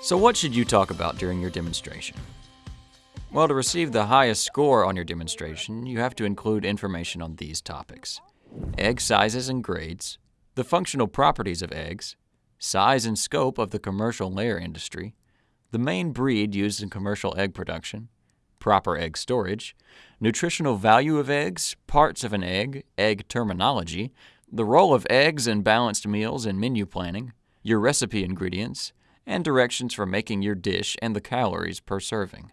So what should you talk about during your demonstration? Well, to receive the highest score on your demonstration, you have to include information on these topics. Egg sizes and grades, the functional properties of eggs, size and scope of the commercial layer industry, the main breed used in commercial egg production, proper egg storage, nutritional value of eggs, parts of an egg, egg terminology, the role of eggs in balanced meals and menu planning, your recipe ingredients, and directions for making your dish and the calories per serving.